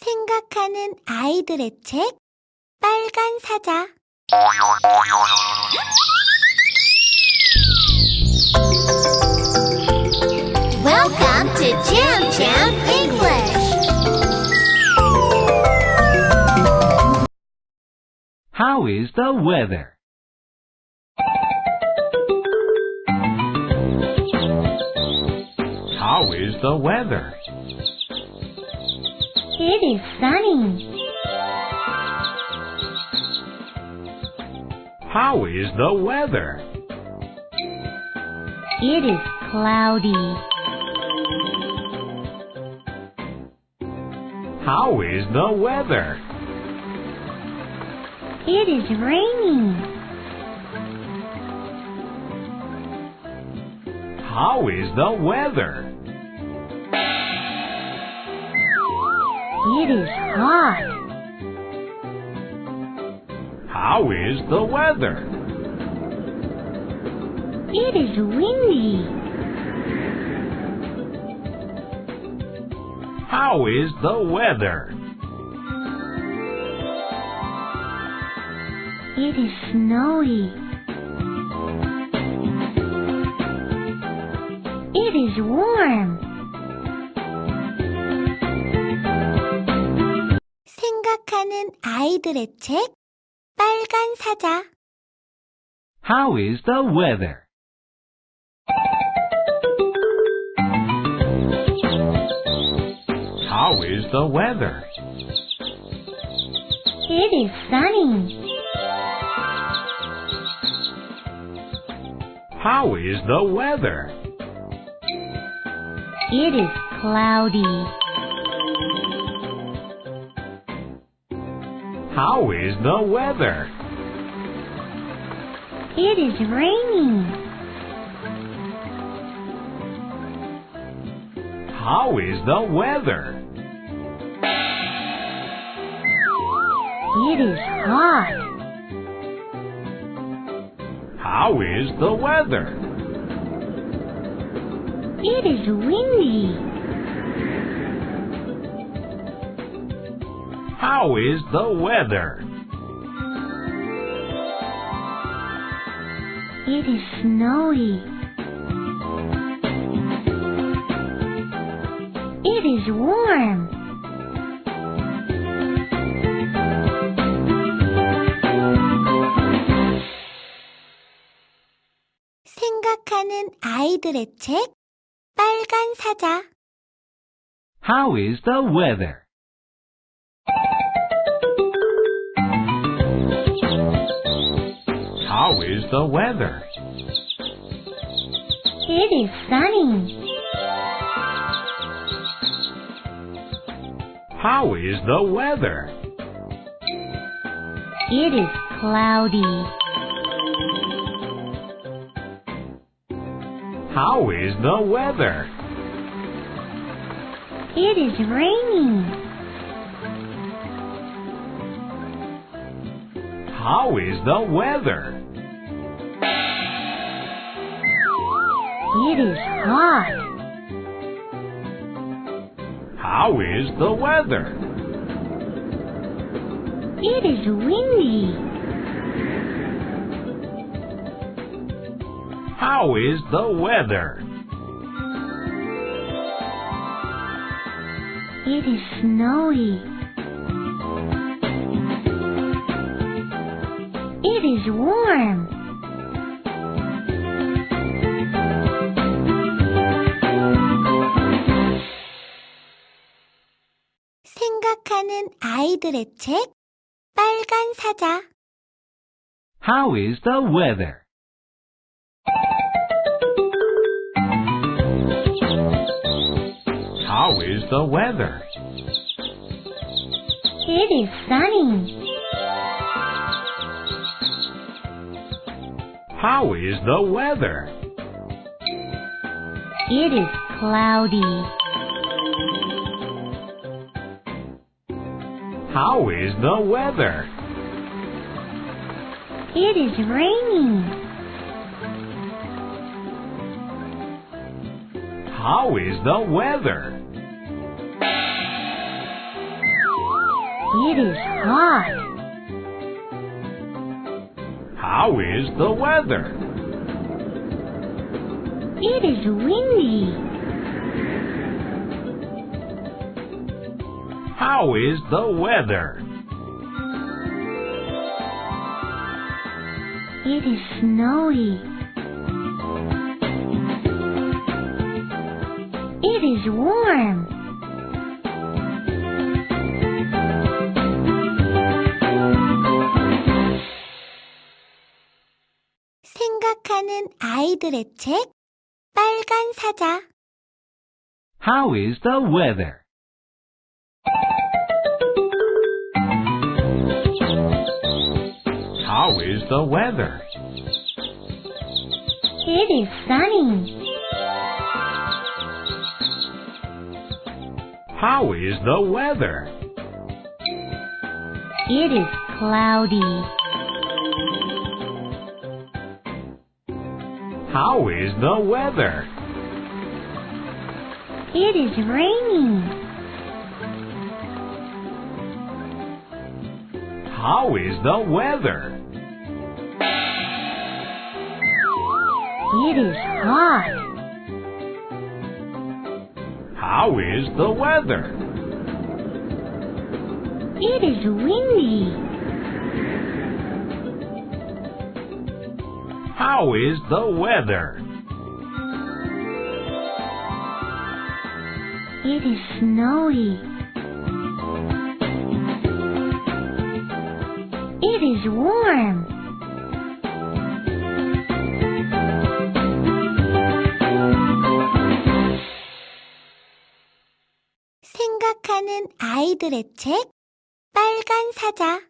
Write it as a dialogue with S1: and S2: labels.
S1: 생각하는 아이들의 책 빨간 사자
S2: Welcome to Jam Jam English.
S3: How is the weather? How is the weather?
S2: It is sunny.
S3: How is the weather?
S2: It is cloudy.
S3: How is the weather?
S2: It is raining.
S3: How is the weather?
S2: It is hot.
S3: How is the weather?
S2: It is windy.
S3: How is the weather?
S2: It is snowy. It is warm.
S1: 생각하는 아이들의 책 빨간 사자
S3: How is the weather? How is the weather?
S2: It is sunny.
S3: How is the weather?
S2: It is cloudy.
S3: How is the weather?
S2: It is raining.
S3: How is the weather?
S2: It is hot.
S3: How is the weather?
S2: It is windy.
S3: How is the weather?
S2: It is snowy. It is warm.
S1: 생각하는 아이들의 책 빨간 사자
S3: How is the weather? How is the weather?
S2: It is sunny.
S3: How is the weather?
S2: It is cloudy.
S3: How is the weather?
S2: It is raining.
S3: How is the weather?
S2: It is hot.
S3: How is the weather?
S2: It is windy.
S3: How is the weather?
S2: It is snowy. It is warm.
S1: 생각하는 아이들의 책 빨간 사자
S3: How is the weather? How is the weather?
S2: It is sunny.
S3: How is the weather?
S2: It is cloudy.
S3: How is the weather?
S2: It is raining.
S3: How is the weather?
S2: It is hot.
S3: How is the weather?
S2: It is windy.
S3: How is the weather?
S2: It is snowy. It is warm.
S1: 생각하는 아이들의 책 빨간 사자
S3: How is the weather? How is the weather?
S2: It is sunny.
S3: How is the weather?
S2: It is cloudy.
S3: How is the weather?
S2: It is raining.
S3: How is the weather?
S2: It is hot.
S3: How is the weather?
S2: It is windy.
S3: How is the weather?
S2: It is snowy. It is warm.
S1: 생각하는 아이들의 책 빨간 사자